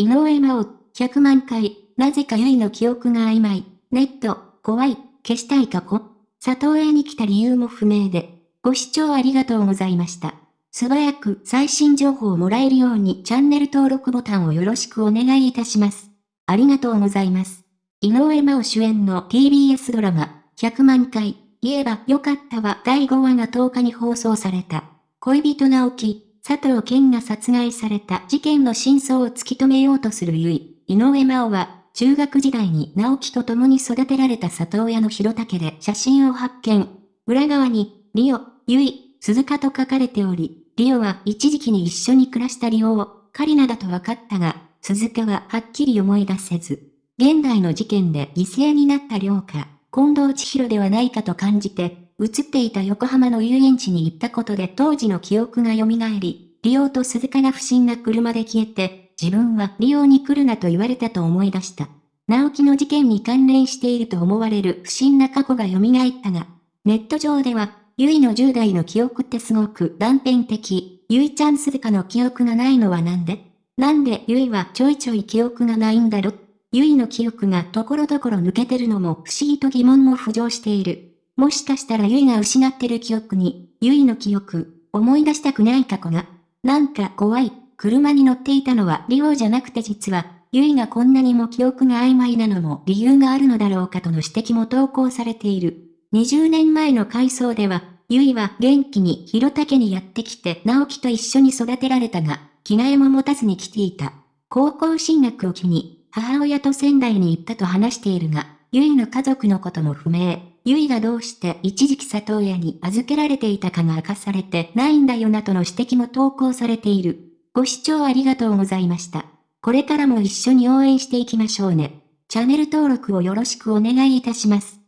井上真央、100万回、なぜかゆいの記憶が曖昧。ネット、怖い、消したい過去。里親に来た理由も不明で。ご視聴ありがとうございました。素早く最新情報をもらえるようにチャンネル登録ボタンをよろしくお願いいたします。ありがとうございます。井上真央主演の TBS ドラマ、100万回、言えばよかったは第5話が10日に放送された。恋人直樹、佐藤健が殺害された事件の真相を突き止めようとするゆい、井上真央は、中学時代に直樹と共に育てられた里親の広竹で写真を発見。裏側に、リオ、ゆい、鈴鹿と書かれており、リオは一時期に一緒に暮らしたリオを、カリナだと分かったが、鈴鹿ははっきり思い出せず、現代の事件で犠牲になった両か、近藤千尋ではないかと感じて、映っていた横浜の遊園地に行ったことで当時の記憶が蘇り、リオと鈴鹿が不審な車で消えて、自分はリオに来るなと言われたと思い出した。直樹の事件に関連していると思われる不審な過去が蘇ったが、ネット上では、ゆいの10代の記憶ってすごく断片的、ゆいちゃん鈴鹿の記憶がないのはなんで？なんでゆいはちょいちょい記憶がないんだろ？ゆいの記憶がところどころ抜けてるのも不思議と疑問も浮上している。もしかしたらゆいが失ってる記憶に、ゆいの記憶、思い出したくない過去が、なんか怖い、車に乗っていたのはリオじゃなくて実は、ゆいがこんなにも記憶が曖昧なのも理由があるのだろうかとの指摘も投稿されている。20年前の回想では、ゆいは元気に広竹にやってきて直樹と一緒に育てられたが、着替えも持たずに来ていた。高校進学を機に、母親と仙台に行ったと話しているが、ゆいの家族のことも不明。ゆいがどうして一時期里親に預けられていたかが明かされてないんだよなとの指摘も投稿されている。ご視聴ありがとうございました。これからも一緒に応援していきましょうね。チャンネル登録をよろしくお願いいたします。